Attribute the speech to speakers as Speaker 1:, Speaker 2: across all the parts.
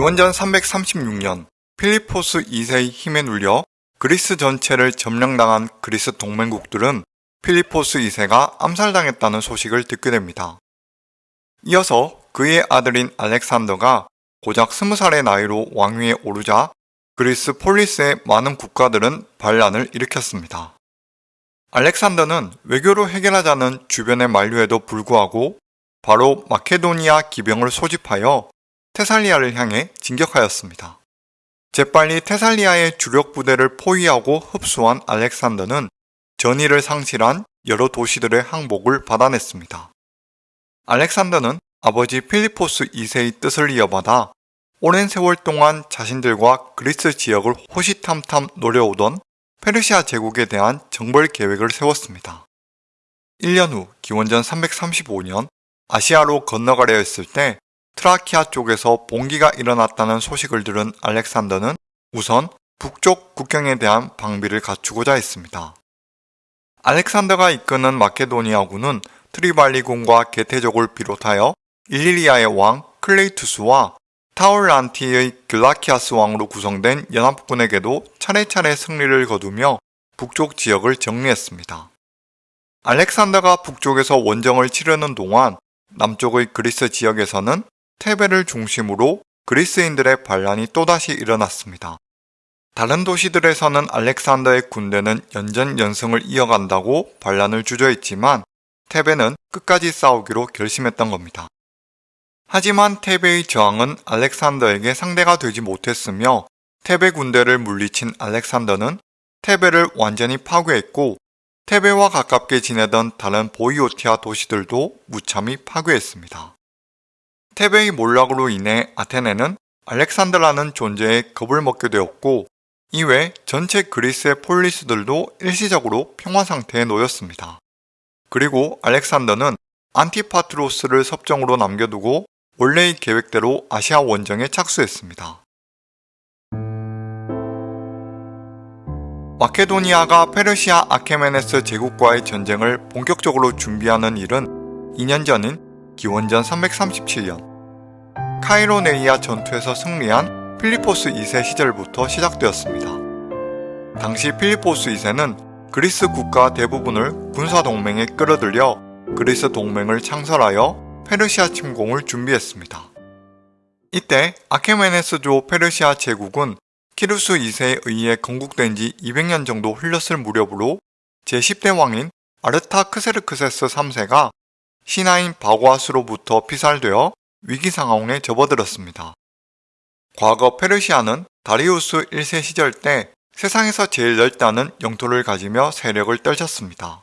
Speaker 1: 기원전 336년 필리포스 2세의 힘에 눌려 그리스 전체를 점령당한 그리스 동맹국들은 필리포스 2세가 암살당했다는 소식을 듣게 됩니다. 이어서 그의 아들인 알렉산더가 고작 20살의 나이로 왕위에 오르자 그리스 폴리스의 많은 국가들은 반란을 일으켰습니다. 알렉산더는 외교로 해결하자는 주변의 만류에도 불구하고 바로 마케도니아 기병을 소집하여 테살리아를 향해 진격하였습니다. 재빨리 테살리아의 주력 부대를 포위하고 흡수한 알렉산더는 전의를 상실한 여러 도시들의 항복을 받아냈습니다. 알렉산더는 아버지 필리포스 2세의 뜻을 이어받아 오랜 세월 동안 자신들과 그리스 지역을 호시탐탐 노려오던 페르시아 제국에 대한 정벌 계획을 세웠습니다. 1년 후 기원전 335년 아시아로 건너가려 했을 때 트라키아 쪽에서 봉기가 일어났다는 소식을 들은 알렉산더는 우선 북쪽 국경에 대한 방비를 갖추고자 했습니다. 알렉산더가 이끄는 마케도니아군은 트리발리군과 게테족을 비롯하여 일리리아의 왕 클레이투스와 타울란티의 글라우키아스 왕으로 구성된 연합군에게도 차례차례 승리를 거두며 북쪽 지역을 정리했습니다. 알렉산더가 북쪽에서 원정을 치르는 동안 남쪽의 그리스 지역에서는 테베를 중심으로 그리스인들의 반란이 또다시 일어났습니다. 다른 도시들에서는 알렉산더의 군대는 연전 연승을 이어간다고 반란을 주저했지만 테베는 끝까지 싸우기로 결심했던 겁니다. 하지만 테베의 저항은 알렉산더에게 상대가 되지 못했으며 테베 군대를 물리친 알렉산더는 테베를 완전히 파괴했고 테베와 가깝게 지내던 다른 보이오티아 도시들도 무참히 파괴했습니다. 테베의 몰락으로 인해 아테네는 알렉산더라는 존재에 겁을 먹게 되었고 이외 전체 그리스의 폴리스들도 일시적으로 평화 상태에 놓였습니다. 그리고 알렉산더는 안티파트로스를 섭정으로 남겨두고 원래의 계획대로 아시아 원정에 착수했습니다. 마케도니아가 페르시아 아케메네스 제국과의 전쟁을 본격적으로 준비하는 일은 2년 전인 기원전 337년 카이로네이아 전투에서 승리한 필리포스 2세 시절부터 시작되었습니다. 당시 필리포스 2세는 그리스 국가 대부분을 군사동맹에 끌어들여 그리스 동맹을 창설하여 페르시아 침공을 준비했습니다. 이때 아케메네스조 페르시아 제국은 키루스 2세에 의해 건국된 지 200년 정도 흘렀을 무렵으로 제10대 왕인 아르타크세르크세스 3세가 신하인 바고아스로부터 피살되어 위기 상황에 접어들었습니다. 과거 페르시아는 다리우스 1세 시절 때 세상에서 제일 넓다는 영토를 가지며 세력을 떨쳤습니다.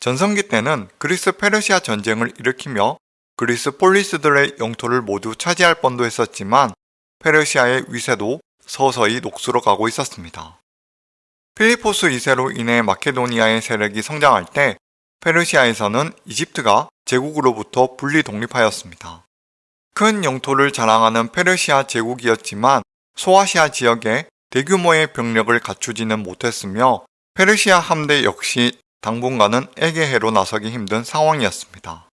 Speaker 1: 전성기 때는 그리스 페르시아 전쟁을 일으키며 그리스 폴리스들의 영토를 모두 차지할 뻔도 했었지만 페르시아의 위세도 서서히 녹슬어 가고 있었습니다. 필리포스 2세로 인해 마케도니아의 세력이 성장할 때 페르시아에서는 이집트가 제국으로부터 분리 독립하였습니다. 큰 영토를 자랑하는 페르시아 제국이었지만 소아시아 지역에 대규모의 병력을 갖추지는 못했으며 페르시아 함대 역시 당분간은 에게해로 나서기 힘든 상황이었습니다.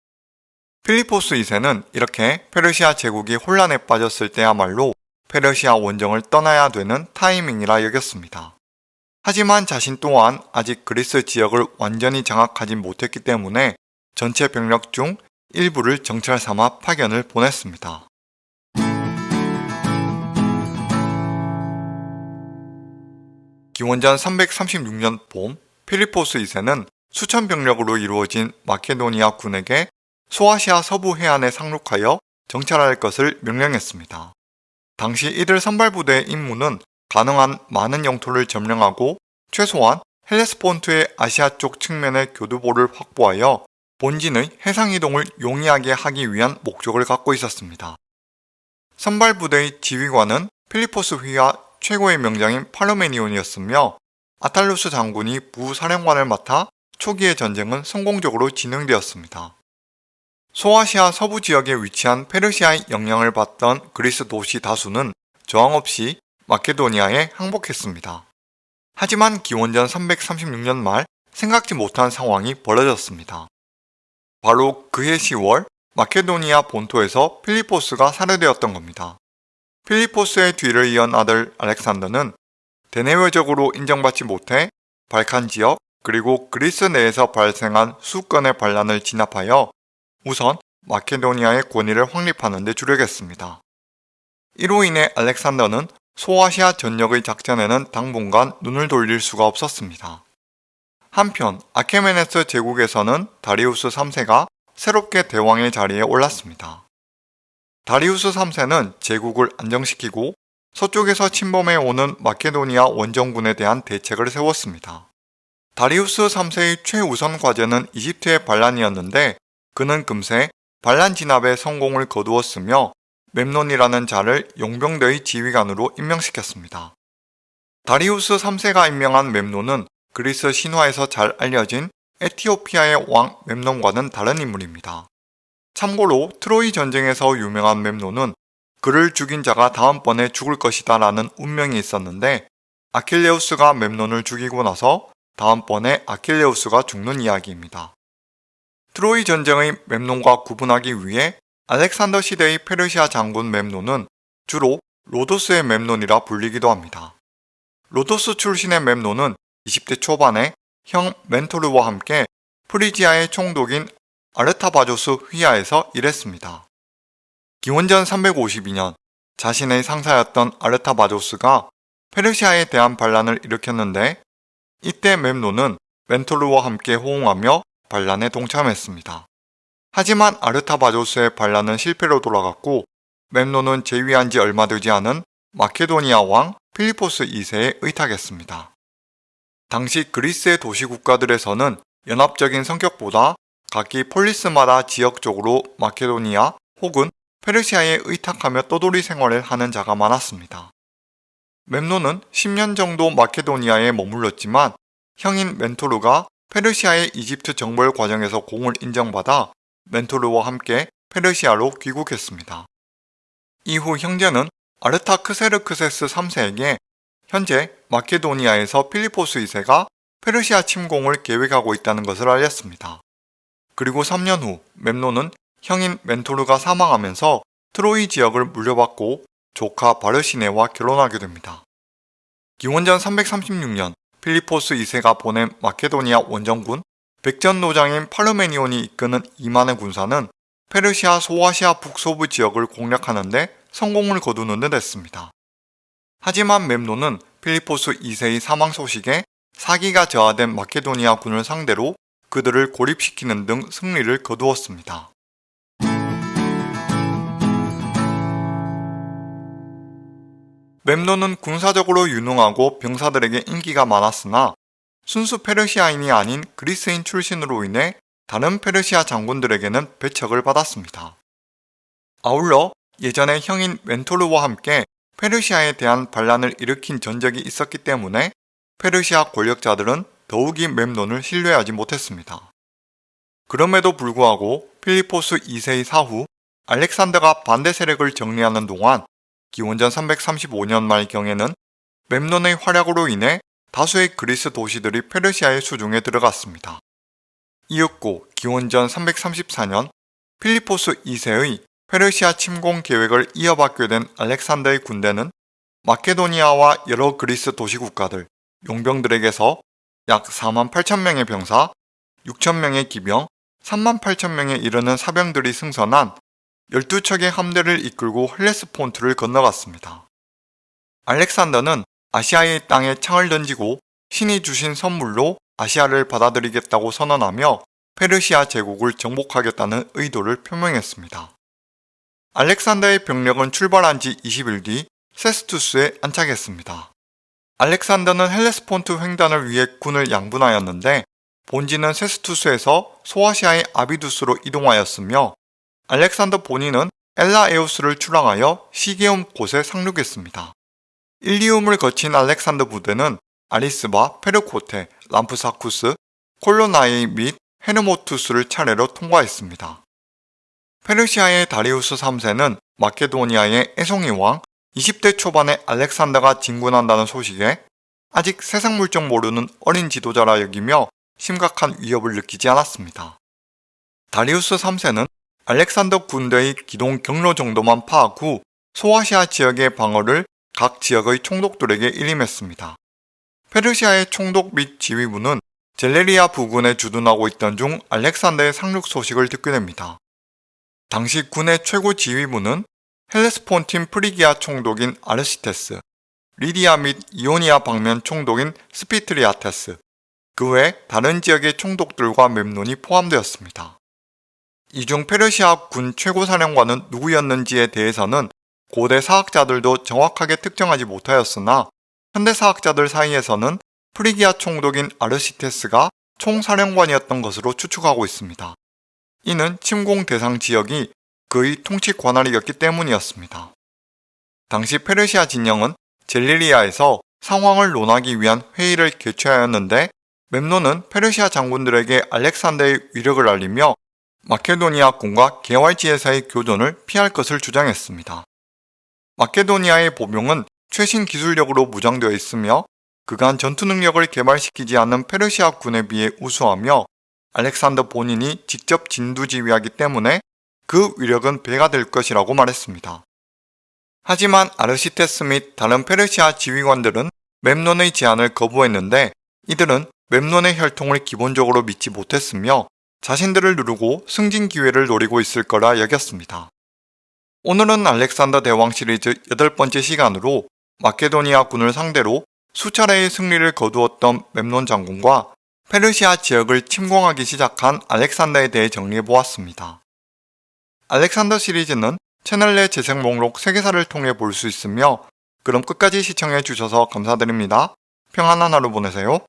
Speaker 1: 필리포스 2세는 이렇게 페르시아 제국이 혼란에 빠졌을 때야말로 페르시아 원정을 떠나야 되는 타이밍이라 여겼습니다. 하지만 자신 또한 아직 그리스 지역을 완전히 장악하지 못했기 때문에 전체 병력 중 일부를 정찰 삼아 파견을 보냈습니다. 기원전 336년 봄 필리포스 2세는 수천 병력으로 이루어진 마케도니아 군에게 소아시아 서부 해안에 상륙하여 정찰할 것을 명령했습니다. 당시 이들 선발부대의 임무는 가능한 많은 영토를 점령하고 최소한 헬레스폰트의 아시아 쪽 측면의 교두보를 확보하여 본진의 해상이동을 용이하게 하기 위한 목적을 갖고 있었습니다. 선발부대의 지휘관은 필리포스 휘하 최고의 명장인 팔로메니온이었으며 아탈루스 장군이 부사령관을 맡아 초기의 전쟁은 성공적으로 진행되었습니다. 소아시아 서부 지역에 위치한 페르시아의 영향을 받던 그리스 도시 다수는 저항 없이 마케도니아에 항복했습니다. 하지만 기원전 336년 말 생각지 못한 상황이 벌어졌습니다. 바로 그해 10월 마케도니아 본토에서 필리포스가 살해되었던 겁니다. 필리포스의 뒤를 이은 아들 알렉산더는 대내외적으로 인정받지 못해 발칸 지역 그리고 그리스 내에서 발생한 수건의 반란을 진압하여 우선 마케도니아의 권위를 확립하는 데 주력했습니다. 이로 인해 알렉산더는 소아시아 전역의 작전에는 당분간 눈을 돌릴 수가 없었습니다. 한편 아케메네스 제국에서는 다리우스 3세가 새롭게 대왕의 자리에 올랐습니다. 다리우스 3세는 제국을 안정시키고 서쪽에서 침범해 오는 마케도니아 원정군에 대한 대책을 세웠습니다. 다리우스 3세의 최우선 과제는 이집트의 반란이었는데 그는 금세 반란 진압에 성공을 거두었으며 멤논이라는 자를 용병대의 지휘관으로 임명시켰습니다. 다리우스 3세가 임명한 멤논은 그리스 신화에서 잘 알려진 에티오피아의 왕 멤논과는 다른 인물입니다. 참고로 트로이 전쟁에서 유명한 멤논은 그를 죽인 자가 다음번에 죽을 것이다 라는 운명이 있었는데 아킬레우스가 멤논을 죽이고 나서 다음번에 아킬레우스가 죽는 이야기입니다. 트로이 전쟁의 멤논과 구분하기 위해 알렉산더 시대의 페르시아 장군 멤논은 주로 로도스의 멤논이라 불리기도 합니다. 로도스 출신의 멤논은 20대 초반에 형 멘토르와 함께 프리지아의 총독인 아르타바조스 휘하에서 일했습니다. 기원전 352년 자신의 상사였던 아르타바조스가 페르시아에 대한 반란을 일으켰는데 이때 멤논은 멘토르와 함께 호응하며 반란에 동참했습니다. 하지만 아르타바조스의 반란은 실패로 돌아갔고 멤논은 재위한 지 얼마 되지 않은 마케도니아 왕 필리포스 2세에 의탁했습니다. 당시 그리스의 도시 국가들에서는 연합적인 성격보다 각기 폴리스마다 지역적으로 마케도니아 혹은 페르시아에 의탁하며 떠돌이 생활을 하는 자가 많았습니다. 멤노는 10년 정도 마케도니아에 머물렀지만 형인 멘토르가 페르시아의 이집트 정벌 과정에서 공을 인정받아 멘토르와 함께 페르시아로 귀국했습니다. 이후 형제는 아르타크세르크세스 3세에게 현재 마케도니아에서 필리포스 2세가 페르시아 침공을 계획하고 있다는 것을 알렸습니다. 그리고 3년 후 멤노는 형인 멘토르가 사망하면서 트로이 지역을 물려받고 조카 바르시네와 결혼하게 됩니다. 기원전 336년 필리포스 2세가 보낸 마케도니아 원정군 백전노장인 파르메니온이 이끄는 2만의 군사는 페르시아 소아시아 북서부 지역을 공략하는데 성공을 거두는 듯 했습니다. 하지만 멤노는 필리포스 2세의 사망 소식에 사기가 저하된 마케도니아 군을 상대로 그들을 고립시키는 등 승리를 거두었습니다. 멤노는 군사적으로 유능하고 병사들에게 인기가 많았으나 순수 페르시아인이 아닌 그리스인 출신으로 인해 다른 페르시아 장군들에게는 배척을 받았습니다. 아울러 예전에 형인 멘토르와 함께 페르시아에 대한 반란을 일으킨 전적이 있었기 때문에 페르시아 권력자들은 더욱이 멤논을 신뢰하지 못했습니다. 그럼에도 불구하고 필리포스 2세의 사후 알렉산더가 반대 세력을 정리하는 동안 기원전 335년 말경에는 멤논의 활약으로 인해 다수의 그리스 도시들이 페르시아의 수중에 들어갔습니다. 이윽고 기원전 334년 필리포스 2세의 페르시아 침공 계획을 이어받게 된 알렉산더의 군대는 마케도니아와 여러 그리스 도시 국가들, 용병들에게서 약 4만 8천 명의 병사, 6천 명의 기병, 3만 8천 명에 이르는 사병들이 승선한 12척의 함대를 이끌고 헬레스폰트를 건너갔습니다. 알렉산더는 아시아의 땅에 창을 던지고 신이 주신 선물로 아시아를 받아들이겠다고 선언하며 페르시아 제국을 정복하겠다는 의도를 표명했습니다. 알렉산더의 병력은 출발한 지 20일 뒤 세스투스에 안착했습니다. 알렉산더는 헬레스폰트 횡단을 위해 군을 양분하였는데 본지는 세스투스에서 소아시아의 아비두스로 이동하였으며 알렉산더 본인은 엘라에우스를 출항하여 시게움 곳에 상륙했습니다. 일리움을 거친 알렉산더 부대는 아리스바, 페르코테, 람프사쿠스, 콜로나이 및 헤르모투스를 차례로 통과했습니다. 페르시아의 다리우스 3세는 마케도니아의 에송이 왕 20대 초반에 알렉산더가 진군한다는 소식에 아직 세상 물정 모르는 어린 지도자라 여기며 심각한 위협을 느끼지 않았습니다. 다리우스 3세는 알렉산더 군대의 기동 경로 정도만 파악 후 소아시아 지역의 방어를 각 지역의 총독들에게 일임했습니다. 페르시아의 총독 및 지휘부는 젤레이아 부근에 주둔하고 있던 중 알렉산더의 상륙 소식을 듣게 됩니다. 당시 군의 최고 지휘부는 헬레스폰틴 프리기아 총독인 아르시테스, 리디아 및 이오니아 방면 총독인 스피트리다테스, 그 외 다른 지역의 총독들과 맵논이 포함되었습니다. 이 중 페르시아 군 최고사령관은 누구였는지에 대해서는 고대 사학자들도 정확하게 특정하지 못하였으나 현대 사학자들 사이에서는 프리기아 총독인 아르시테스가 총사령관이었던 것으로 추측하고 있습니다. 이는 침공 대상 지역이 그의 통치 관할이었기 때문이었습니다. 당시 페르시아 진영은 젤리리아에서 상황을 논하기 위한 회의를 개최하였는데 멤노는 페르시아 장군들에게 알렉산더의 위력을 알리며 마케도니아군과 개활지에서의 교전을 피할 것을 주장했습니다. 마케도니아의 보병은 최신 기술력으로 무장되어 있으며 그간 전투 능력을 개발시키지 않은 페르시아 군에 비해 우수하며 알렉산더 본인이 직접 진두지휘하기 때문에 그 위력은 배가 될 것이라고 말했습니다. 하지만 아르시테스 및 다른 페르시아 지휘관들은 맵논의 제안을 거부했는데 이들은 맵논의 혈통을 기본적으로 믿지 못했으며 자신들을 누르고 승진 기회를 노리고 있을 거라 여겼습니다. 오늘은 알렉산더 대왕 시리즈 여덟 번째 시간으로 마케도니아 군을 상대로 수차례의 승리를 거두었던 맵논 장군과 페르시아 지역을 침공하기 시작한 알렉산더에 대해 정리해보았습니다. 알렉산더 시리즈는 채널 내 재생 목록 세계사를 통해 볼 수 있으며 그럼 끝까지 시청해주셔서 감사드립니다. 평안한 하루 보내세요.